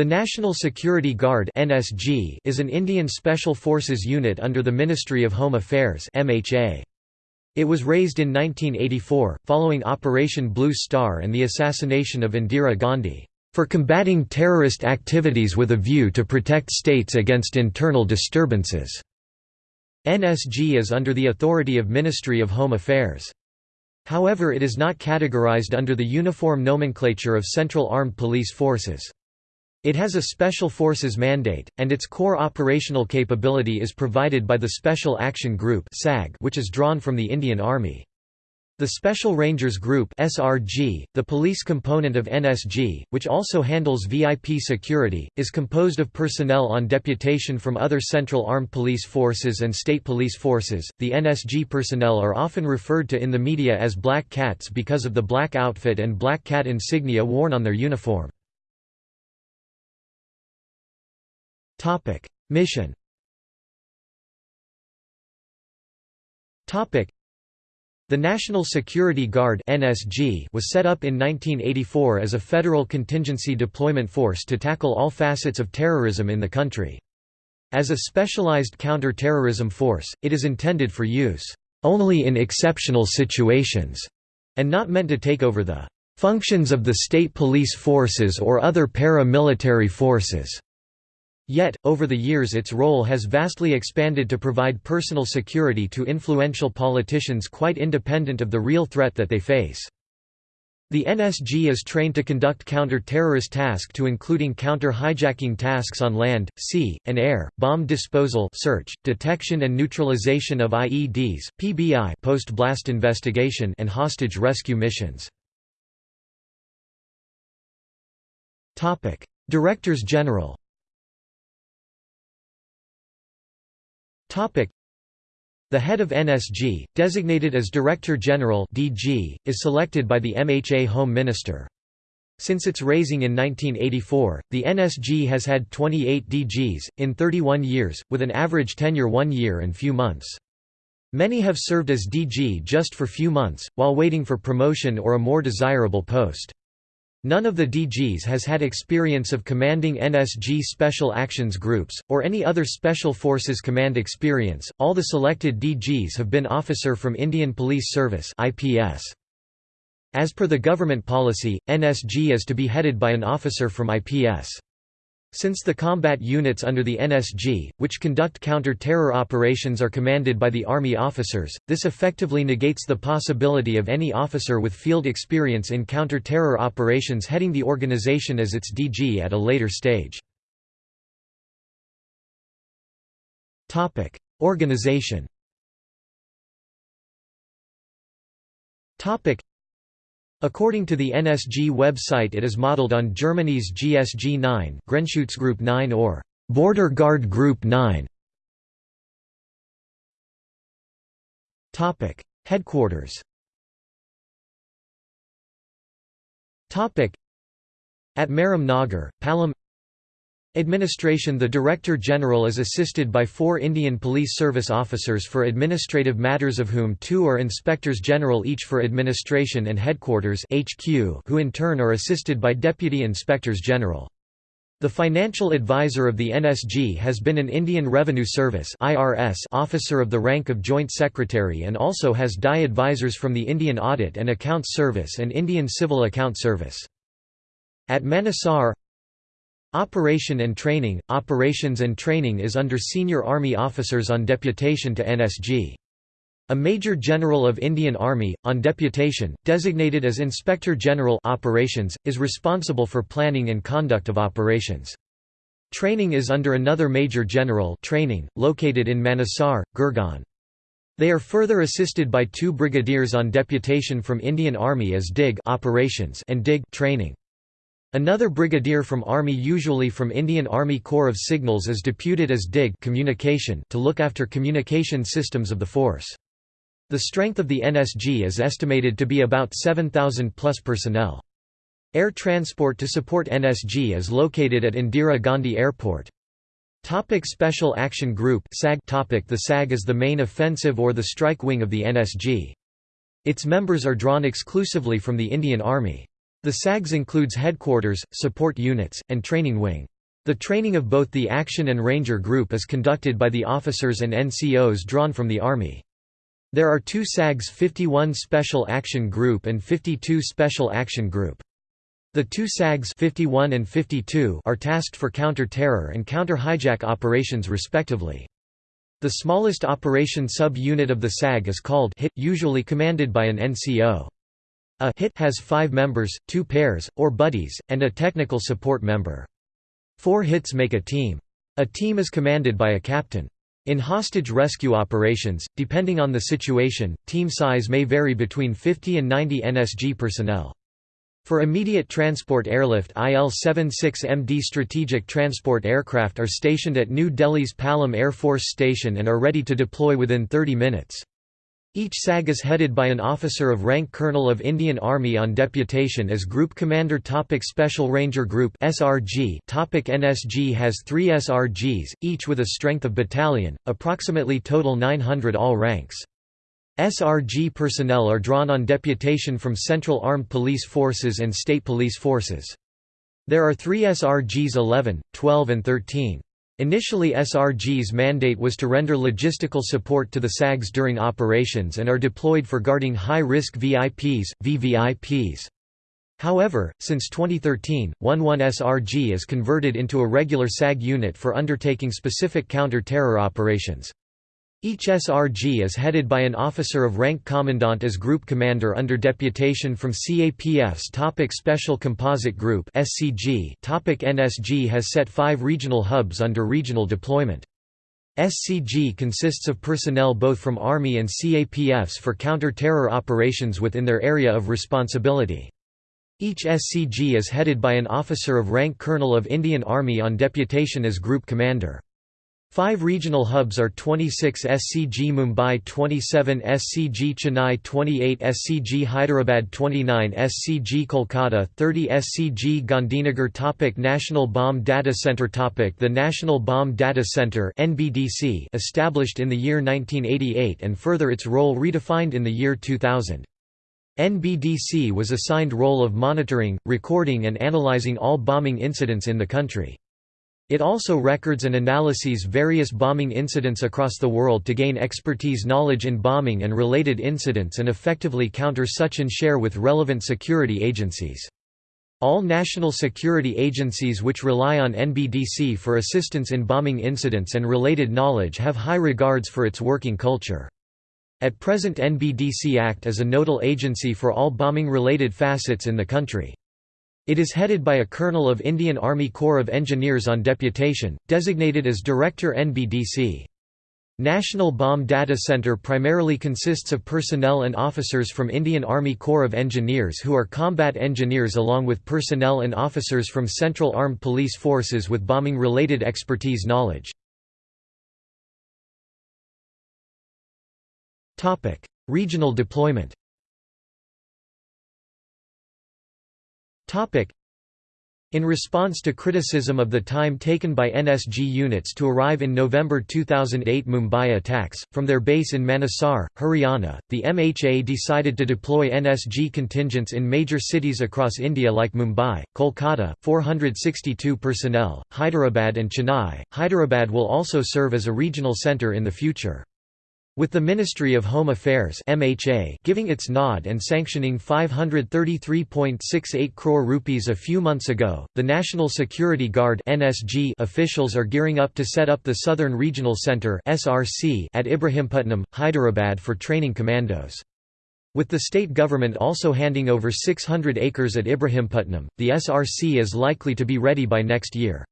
The National Security Guard (NSG) is an Indian Special Forces unit under the Ministry of Home Affairs (MHA). It was raised in 1984 following Operation Blue Star and the assassination of Indira Gandhi for combating terrorist activities with a view to protect states against internal disturbances. NSG is under the authority of Ministry of Home Affairs. However it is not categorized under the uniform nomenclature of Central Armed Police Forces. It has a Special Forces mandate, and its core operational capability is provided by the Special Action Group which is drawn from the Indian Army. The Special Rangers Group SRG, the police component of NSG, which also handles VIP security, is composed of personnel on deputation from other Central Armed Police Forces and State Police Forces. The NSG personnel are often referred to in the media as Black Cats because of the black outfit and black cat insignia worn on their uniform. Topic: Mission. Topic: The National Security Guard (NSG) was set up in 1984 as a federal contingency deployment force to tackle all facets of terrorism in the country. As a specialized counter-terrorism force, it is intended for use only in exceptional situations and not meant to take over the functions of the state police forces or other paramilitary forces. Yet, over the years its role has vastly expanded to provide personal security to influential politicians quite independent of the real threat that they face. The NSG is trained to conduct counter-terrorist tasks to including counter-hijacking tasks on land, sea, and air, bomb disposal search, detection and neutralization of IEDs, PBI post-blast investigation and hostage rescue missions. Directors General The head of NSG, designated as Director General (DG), is selected by the MHA Home Minister. Since its raising in 1984, the NSG has had 28 DGs, in 31 years, with an average tenure one year and few months. Many have served as DG just for few months, while waiting for promotion or a more desirable post. None of the DGs has had experience of commanding NSG Special Actions Groups, or any other Special Forces command experience. All the selected DGs have been officer from Indian Police Service. As per the government policy, NSG is to be headed by an officer from IPS. Since the combat units under the NSG, which conduct counter-terror operations are commanded by the Army officers, this effectively negates the possibility of any officer with field experience in counter-terror operations heading the organization as its DG at a later stage. Organization According to the NSG website it is modeled on Germany's GSG 9 Grenzschutzgruppe 9 or Border Guard Group 9. Headquarters At Mehram Nagar, Palam Administration The Director General is assisted by four Indian Police Service officers for administrative matters of whom two are Inspectors General each for Administration and Headquarters who in turn are assisted by Deputy Inspectors General. The financial advisor of the NSG has been an Indian Revenue Service officer of the rank of Joint Secretary and also has DI advisors from the Indian Audit and Accounts Service and Indian Civil Account Service. At Manesar Operation and Training – Operations and Training is under senior Army officers on deputation to NSG. A Major General of Indian Army, on deputation, designated as Inspector General Operations, is responsible for planning and conduct of operations. Training is under another Major General training, located in Manesar, Gurgaon. They are further assisted by two brigadiers on deputation from Indian Army as DIG operations and DIG training. Another brigadier from Army usually from Indian Army Corps of Signals is deputed as DIG communication to look after communication systems of the force. The strength of the NSG is estimated to be about 7,000 plus personnel. Air transport to support NSG is located at Indira Gandhi Airport. Topic Special Action Group SAG topic The SAG is the main offensive or the strike wing of the NSG. Its members are drawn exclusively from the Indian Army. The SAGs includes headquarters, support units, and training wing. The training of both the Action and Ranger Group is conducted by the officers and NCOs drawn from the Army. There are two SAGs 51 Special Action Group and 52 Special Action Group. The two SAGs 51 and 52 are tasked for counter-terror and counter-hijack operations respectively. The smallest operation sub-unit of the SAG is called HIT, usually commanded by an NCO. A HIT has five members, two pairs, or buddies, and a technical support member. Four hits make a team. A team is commanded by a captain. In hostage rescue operations, depending on the situation, team size may vary between 50 and 90 NSG personnel. For immediate transport airlift IL-76MD strategic transport aircraft are stationed at New Delhi's Palam Air Force Station and are ready to deploy within 30 minutes. Each SAG is headed by an officer of rank Colonel of Indian Army on deputation as Group Commander Topic Special Ranger Group SRG Topic NSG has three SRGs, each with a strength of battalion, approximately total 900 all ranks. SRG personnel are drawn on deputation from Central Armed Police Forces and State Police Forces. There are three SRGs 11, 12 and 13. Initially SRG's mandate was to render logistical support to the SAGs during operations and are deployed for guarding high-risk VIPs, VVIPs. However, since 2013, 11SRG is converted into a regular SAG unit for undertaking specific counter-terror operations. Each SRG is headed by an officer of rank commandant as group commander under deputation from CAPF's Topic Special Composite Group SCG Topic NSG has set five regional hubs under regional deployment. SCG consists of personnel both from Army and CAPFs for counter-terror operations within their area of responsibility. Each SCG is headed by an officer of rank Colonel of Indian Army on deputation as group commander. Five regional hubs are 26 SCG Mumbai 27 SCG Chennai 28 SCG Hyderabad 29 SCG Kolkata 30 SCG Gandhinagar topic National Bomb Data Center topic The National Bomb Data Center NBDC established in the year 1988 and further its role redefined in the year 2000. NBDC was assigned role of monitoring, recording and analyzing all bombing incidents in the country. It also records and analyses various bombing incidents across the world to gain expertise knowledge in bombing and related incidents and effectively counter such and share with relevant security agencies. All national security agencies which rely on NBDC for assistance in bombing incidents and related knowledge have high regards for its working culture. At present NBDC Act as a nodal agency for all bombing-related facets in the country. It is headed by a colonel of Indian Army Corps of Engineers on deputation, designated as Director NBDC. National Bomb Data Center primarily consists of personnel and officers from Indian Army Corps of Engineers who are combat engineers along with personnel and officers from Central Armed Police Forces with bombing-related expertise knowledge. Regional deployment In response to criticism of the time taken by NSG units to arrive in November 2008 Mumbai attacks, from their base in Manesar, Haryana, the MHA decided to deploy NSG contingents in major cities across India like Mumbai, Kolkata, 462 personnel, Hyderabad and Chennai. Hyderabad will also serve as a regional centre in the future. With the Ministry of Home Affairs MHA giving its nod and sanctioning 533.68 crore rupees a few months ago, the National Security Guard NSG officials are gearing up to set up the Southern Regional Centre SRC at Ibrahimpatnam, Hyderabad for training commandos. With the state government also handing over 600 acres at Ibrahimpatnam, the SRC is likely to be ready by next year.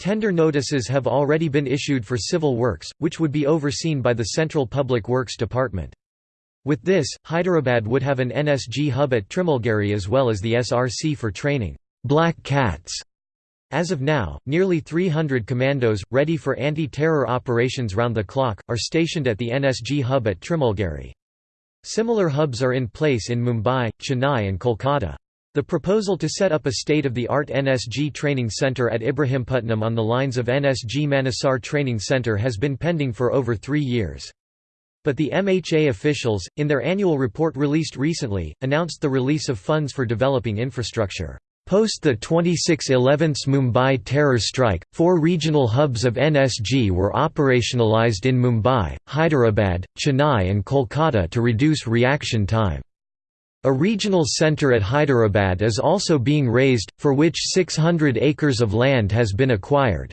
Tender notices have already been issued for civil works, which would be overseen by the Central Public Works Department. With this, Hyderabad would have an NSG hub at Trimalgiri as well as the SRC for training black cats. As of now, nearly 300 commandos, ready for anti-terror operations round the clock, are stationed at the NSG hub at Trimalgiri. Similar hubs are in place in Mumbai, Chennai and Kolkata. The proposal to set up a state-of-the-art NSG training center at Ibrahimpatnam on the lines of NSG Manesar Training Center has been pending for over three years. But the MHA officials, in their annual report released recently, announced the release of funds for developing infrastructure. Post the 26/11 Mumbai terror strike, four regional hubs of NSG were operationalized in Mumbai, Hyderabad, Chennai and Kolkata to reduce reaction time. A regional centre at Hyderabad is also being raised, for which 600 acres of land has been acquired.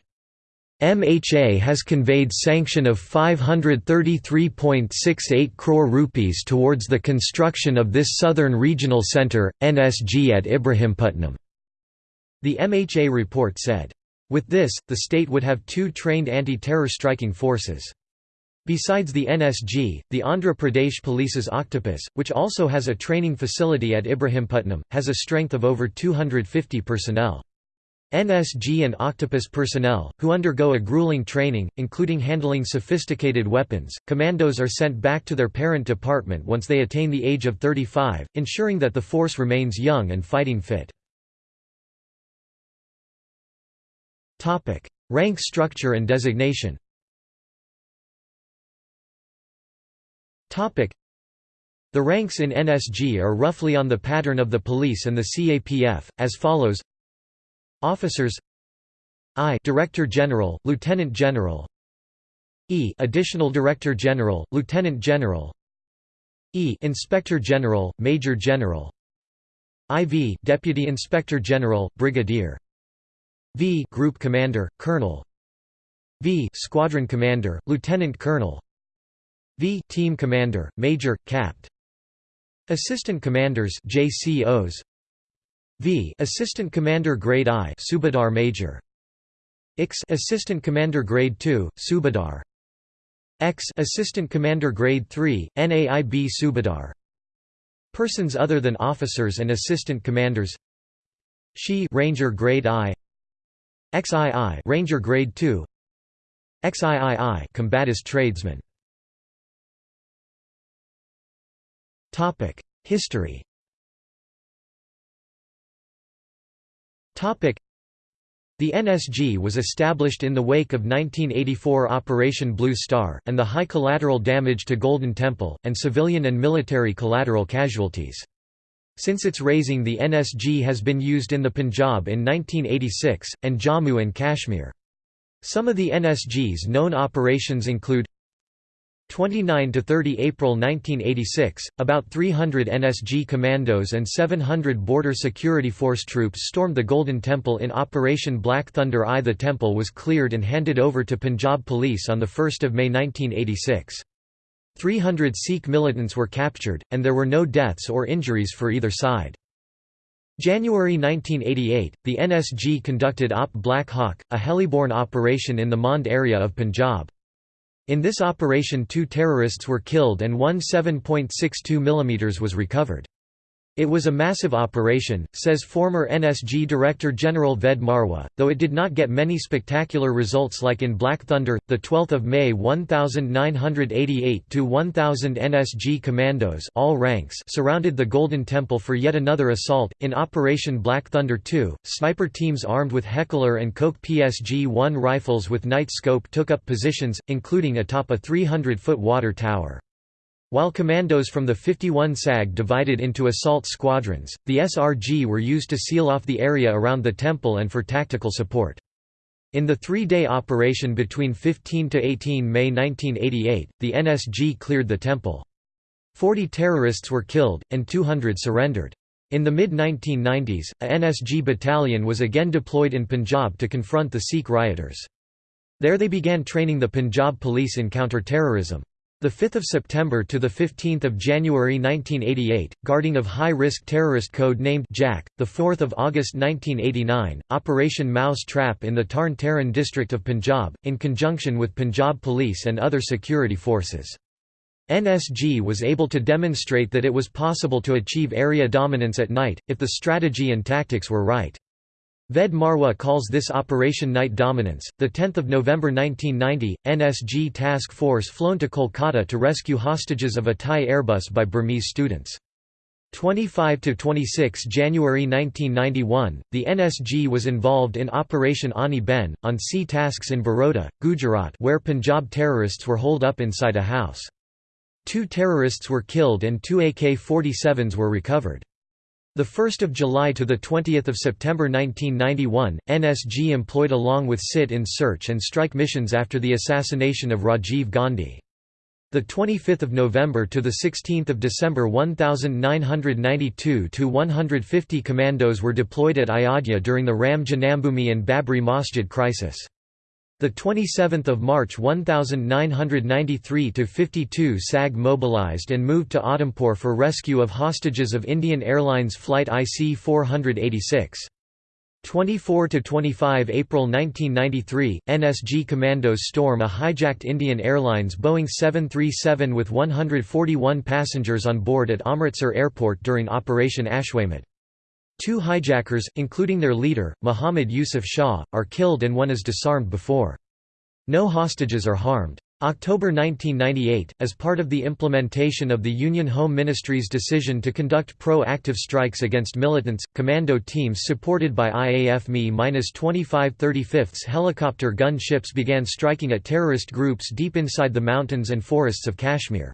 MHA has conveyed sanction of 533.68 crore rupees towards the construction of this southern regional centre, NSG at Ibrahimpatnam. The MHA report said. With this, the state would have two trained anti-terror striking forces. Besides the NSG, the Andhra Pradesh Police's Octopus, which also has a training facility at Ibrahimpatnam, has a strength of over 250 personnel. NSG and Octopus personnel, who undergo a grueling training, including handling sophisticated weapons, commandos are sent back to their parent department once they attain the age of 35, ensuring that the force remains young and fighting fit. Rank structure and designation The ranks in NSG are roughly on the pattern of the police and the CAPF, as follows. Officers. I Director General, Lieutenant General. E Additional Director General, Lieutenant General. E Inspector General, Major General. IV Deputy Inspector General, Brigadier. V Group Commander, Colonel. V Squadron Commander, Lieutenant Colonel V Team Commander, Major, Capt. Assistant Commanders JCOs V Assistant Commander Grade I Subedar Major. X Assistant Commander Grade II Subedar X Assistant Commander Grade 3 NAIB Subedar Persons other than officers and assistant commanders. She Ranger Grade I. XII Ranger Grade 2 XIII Combatis tradesman History The NSG was established in the wake of 1984 Operation Blue Star, and the high collateral damage to Golden Temple, and civilian and military collateral casualties. Since its raising the NSG has been used in the Punjab in 1986, and Jammu and Kashmir. Some of the NSG's known operations include 29 to 30 April 1986, about 300 NSG commandos and 700 Border Security Force troops stormed the Golden Temple in Operation Black Thunder I. The temple was cleared and handed over to Punjab Police on 1 May 1986. 300 Sikh militants were captured, and there were no deaths or injuries for either side. January 1988, the NSG conducted OP Black Hawk, a heliborne operation in the Mand area of Punjab. In this operation two terrorists were killed and one 7.62 mm was recovered. It was a massive operation, says former NSG Director General Ved Marwah, though it did not get many spectacular results like in Black Thunder. The 12th of May 1988 to 1000 NSG commandos, all ranks, surrounded the Golden Temple for yet another assault. In Operation Black Thunder 2, sniper teams armed with Heckler and Koch PSG-1 rifles with night scope took up positions, including atop a 300-foot water tower. While commandos from the 51 SAG divided into assault squadrons, the SRG were used to seal off the area around the temple and for tactical support. In the three-day operation between 15 to 18 May 1988, the NSG cleared the temple. Forty terrorists were killed, and 200 surrendered. In the mid-1990s, a NSG battalion was again deployed in Punjab to confront the Sikh rioters. There they began training the Punjab police in counter-terrorism. The 5th of September to the 15th of January 1988, guarding of high-risk terrorist code named Jack. The 4th of August 1989, Operation Mouse Trap in the Tarn Taran district of Punjab, in conjunction with Punjab Police and other security forces. NSG was able to demonstrate that it was possible to achieve area dominance at night, if the strategy and tactics were right. Ved Marwah calls this Operation Night Dominance. The 10th of November 1990, NSG task force flown to Kolkata to rescue hostages of a Thai Airbus by Burmese students. 25 to 26 January 1991, the NSG was involved in Operation Ani Ben on sea tasks in Baroda, Gujarat, where Punjab terrorists were holed up inside a house. Two terrorists were killed and two AK-47s were recovered. The 1st of July to the 20th of September 1991, NSG employed along with sit-in search and strike missions after the assassination of Rajiv Gandhi. The 25th of November to the 16th of December 1992 to 150 commandos were deployed at Ayodhya during the Ram Janmabhoomi and Babri Masjid crisis. The 27th of March 1993 to 52 SAG mobilized and moved to Udhampur for rescue of hostages of Indian Airlines flight IC 486. 24 to 25 April 1993, NSG commandos storm a hijacked Indian Airlines Boeing 737 with 141 passengers on board at Amritsar Airport during Operation Ashwamedh. Two hijackers, including their leader, Muhammad Yusuf Shah, are killed and one is disarmed before. No hostages are harmed. October 1998, as part of the implementation of the Union Home Ministry's decision to conduct pro-active strikes against militants, commando teams supported by IAF Mi-25 35ths helicopter gun ships began striking at terrorist groups deep inside the mountains and forests of Kashmir.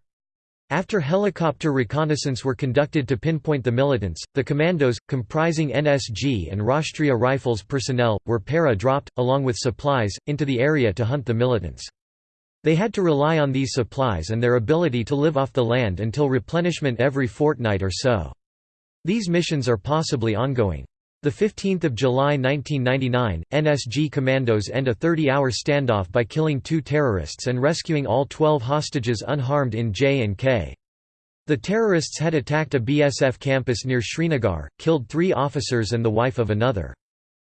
After helicopter reconnaissance were conducted to pinpoint the militants, the commandos, comprising NSG and Rashtriya Rifles personnel, were para-dropped, along with supplies, into the area to hunt the militants. They had to rely on these supplies and their ability to live off the land until replenishment every fortnight or so. These missions are possibly ongoing. 15 July 1999, NSG commandos end a 30-hour standoff by killing two terrorists and rescuing all 12 hostages unharmed in J&K. The terrorists had attacked a BSF campus near Srinagar, killed three officers and the wife of another.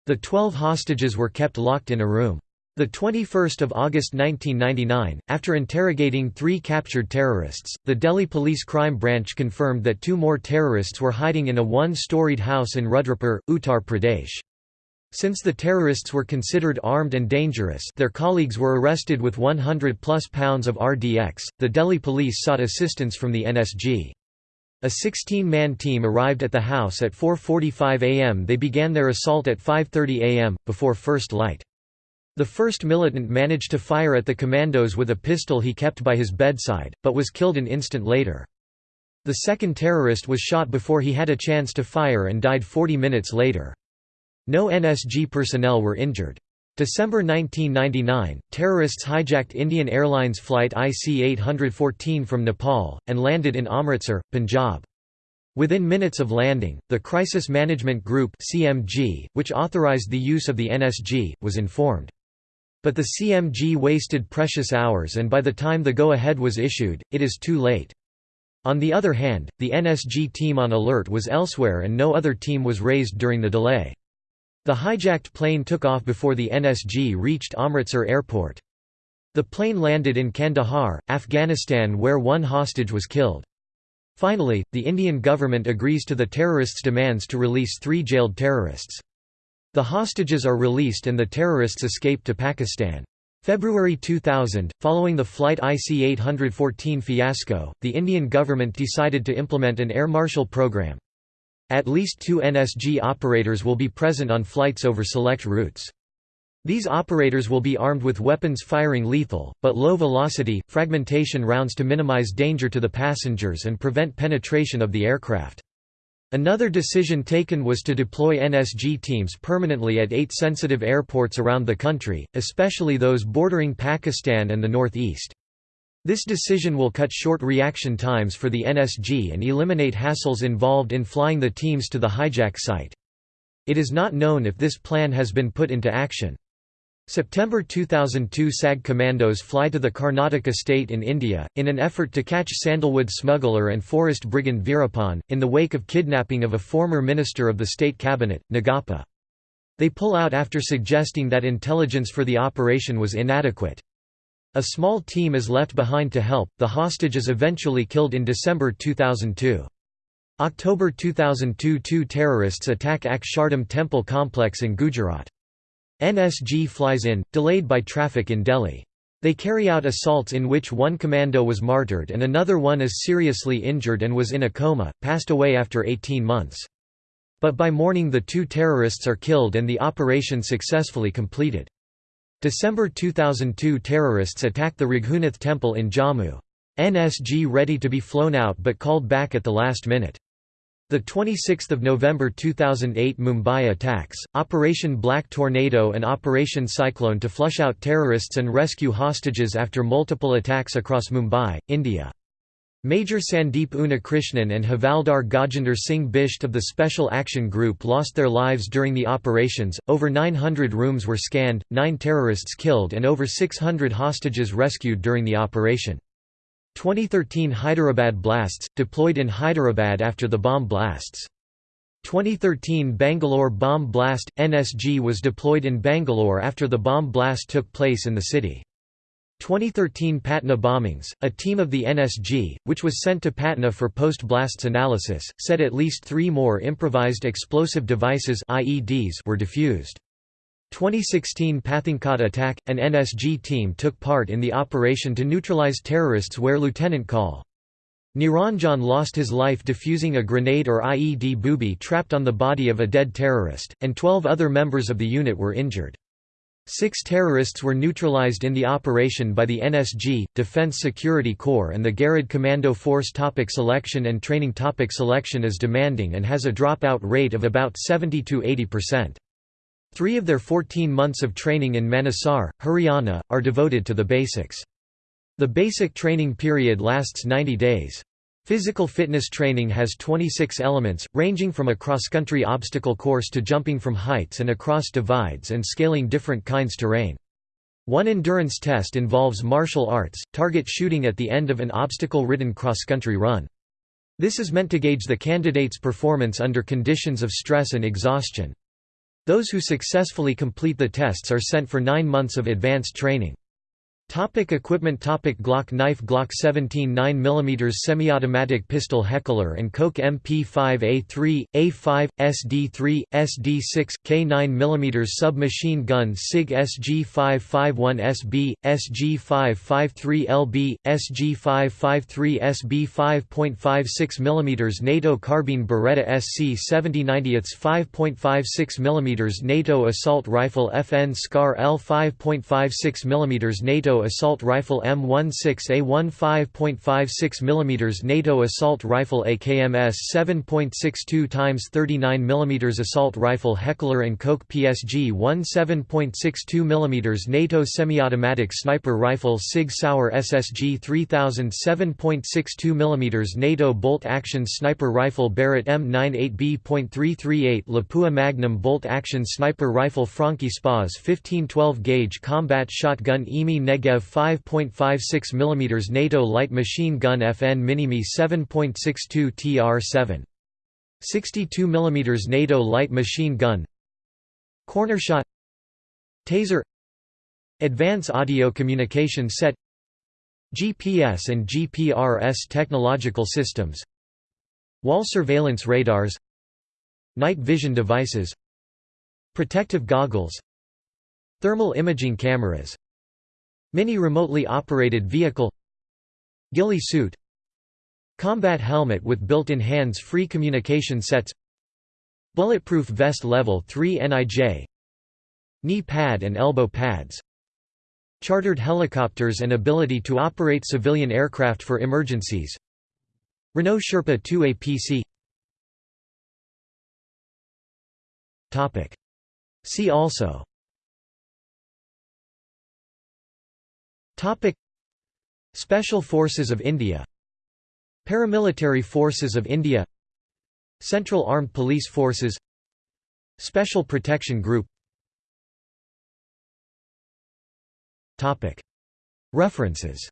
The 12 hostages were kept locked in a room. The 21st of August 1999, after interrogating three captured terrorists, the Delhi Police Crime Branch confirmed that two more terrorists were hiding in a one-storied house in Rudrapur, Uttar Pradesh. Since the terrorists were considered armed and dangerous their colleagues were arrested with 100-plus pounds of RDX, the Delhi police sought assistance from the NSG. A 16-man team arrived at the house at 4.45 am they began their assault at 5.30 am, before first light. The first militant managed to fire at the commandos with a pistol he kept by his bedside, but was killed an instant later. The second terrorist was shot before he had a chance to fire and died 40 minutes later. No NSG personnel were injured. December 1999, terrorists hijacked Indian Airlines flight IC-814 from Nepal, and landed in Amritsar, Punjab. Within minutes of landing, the Crisis Management Group CMG, which authorized the use of the NSG, was informed. But the CMG wasted precious hours and by the time the go-ahead was issued, it is too late. On the other hand, the NSG team on alert was elsewhere and no other team was raised during the delay. The hijacked plane took off before the NSG reached Amritsar airport. The plane landed in Kandahar, Afghanistan where one hostage was killed. Finally, the Indian government agrees to the terrorists' demands to release three jailed terrorists. The hostages are released and the terrorists escape to Pakistan. February 2000, following the Flight IC-814 fiasco, the Indian government decided to implement an air marshal program. At least two NSG operators will be present on flights over select routes. These operators will be armed with weapons firing lethal, but low-velocity, fragmentation rounds to minimize danger to the passengers and prevent penetration of the aircraft. Another decision taken was to deploy NSG teams permanently at eight sensitive airports around the country, especially those bordering Pakistan and the northeast. This decision will cut short reaction times for the NSG and eliminate hassles involved in flying the teams to the hijack site. It is not known if this plan has been put into action. September 2002 SAG commandos fly to the Karnataka state in India, in an effort to catch sandalwood smuggler and forest brigand Veerappan, in the wake of kidnapping of a former minister of the state cabinet, Nagappa. They pull out after suggesting that intelligence for the operation was inadequate. A small team is left behind to help, the hostage is eventually killed in December 2002. October 2002 Two terrorists attack Akshardham temple complex in Gujarat. NSG flies in, delayed by traffic in Delhi. They carry out assaults in which one commando was martyred and another one is seriously injured and was in a coma, passed away after 18 months. But by morning the two terrorists are killed and the operation successfully completed. December 2002 terrorists attack the Raghunath temple in Jammu. NSG ready to be flown out but called back at the last minute. The 26th of November 2008 Mumbai attacks, Operation Black Tornado and Operation Cyclone to flush out terrorists and rescue hostages after multiple attacks across Mumbai, India. Major Sandeep Unnikrishnan and Havaldar Gajinder Singh Bisht of the Special Action Group lost their lives during the operations, over 900 rooms were scanned, 9 terrorists killed and over 600 hostages rescued during the operation. 2013 Hyderabad blasts, deployed in Hyderabad after the bomb blasts. 2013 Bangalore bomb blast – NSG was deployed in Bangalore after the bomb blast took place in the city. 2013 Patna bombings, a team of the NSG, which was sent to Patna for post-blasts analysis, said at least three more improvised explosive devices IEDs were defused. 2016 Pathankot attack, an NSG team took part in the operation to neutralize terrorists where Lieutenant Col. Niranjan lost his life defusing a grenade or IED booby trapped on the body of a dead terrorist, and 12 other members of the unit were injured. Six terrorists were neutralized in the operation by the NSG, Defense Security Corps and the Garud Commando Force topic Selection and training topic Selection is demanding and has a dropout rate of about 70–80%. Three of their 14 months of training in Manesar, Haryana, are devoted to the basics. The basic training period lasts 90 days. Physical fitness training has 26 elements, ranging from a cross-country obstacle course to jumping from heights and across divides and scaling different kinds terrain. One endurance test involves martial arts, target shooting at the end of an obstacle-ridden cross-country run. This is meant to gauge the candidate's performance under conditions of stress and exhaustion. Those who successfully complete the tests are sent for nine months of advanced training. Topic equipment Topic Glock knife Glock 17 9mm semi-automatic pistol Heckler & Koch MP5A3, A5, SD3, SD6, K9mm submachine gun SIG SG551SB, SG553LB, SG553SB 5.56mm NATO carbine Beretta SC7090 5.56 mm NATO assault rifle FN SCAR L 5.56mm NATO assault rifle M16A1 5.56 mm NATO assault rifle AKMS 7.62 x 39 mm assault rifle Heckler & Koch PSG 1 7.62 mm NATO semi-automatic sniper rifle SIG Sauer SSG 3000 7.62 mm NATO bolt-action sniper rifle Barrett M98B.338 Lapua Magnum bolt-action sniper rifle Franchi Spas 1512 gauge combat shotgun IMI Negev 5.56 mm NATO light machine gun FN Minimi 7.62 TR7. 62 mm NATO light machine gun. Corner shot. Taser. Advance Audio Communication Set. GPS and GPRS technological systems. Wall surveillance radars. Night vision devices. Protective goggles. Thermal imaging cameras Mini remotely operated vehicle Ghillie suit Combat helmet with built-in hands-free communication sets Bulletproof vest level 3 NIJ Knee pad and elbow pads Chartered helicopters and ability to operate civilian aircraft for emergencies Renault Sherpa 2 APC See also Topic. Special Forces of India. Paramilitary Forces of India. Central Armed Police Forces. Special Protection Group. Topic. References.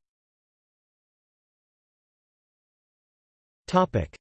Topic